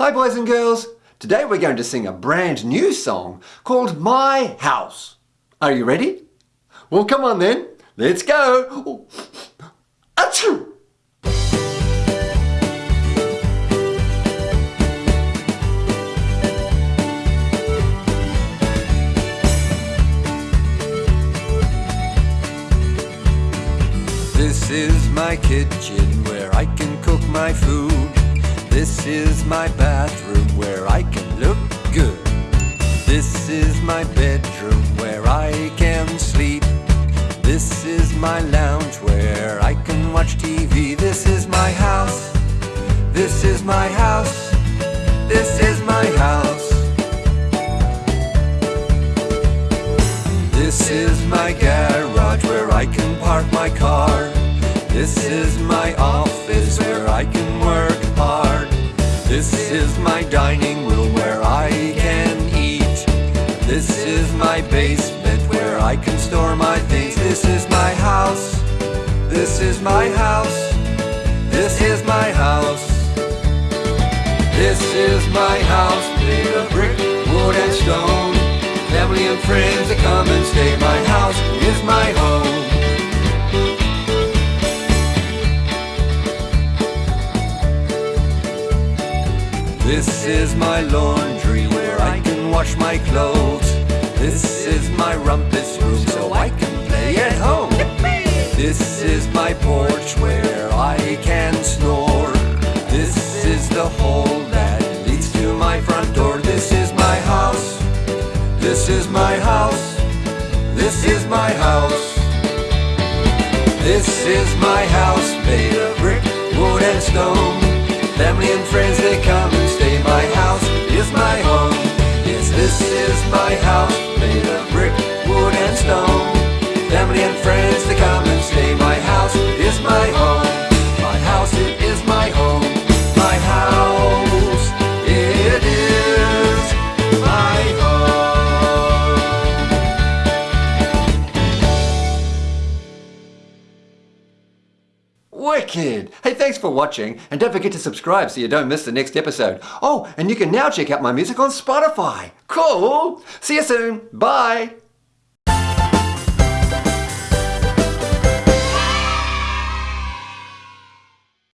Hi boys and girls. Today we're going to sing a brand new song called My House. Are you ready? Well come on then. Let's go. Achoo! This is my kitchen where I can cook my food. This is my bathroom where I can look good. This is my bedroom where I can sleep. This is my lounge where I can watch TV. This is my house. This is my house. This is my house. This is my garage where I can park my car. This is my office where I can. This is my dining room where I can eat. This is my basement where I can store my things. This is my house. This is my house. This is my house. This is my house made of brick, wood and stone. Family and friends that come and stay. My house is my home. This is my laundry where I can wash my clothes. This is my rumpus room so I can play at home. This is my porch where I can snore. This is the hole that leads to my front door. This is my house. This is my house. This is my house. This is my house made of brick, wood and stone. Family and friends they come and stay. My house is my home. Yes, this is my house Wicked! Hey, thanks for watching, and don't forget to subscribe so you don't miss the next episode. Oh, and you can now check out my music on Spotify. Cool! See you soon. Bye!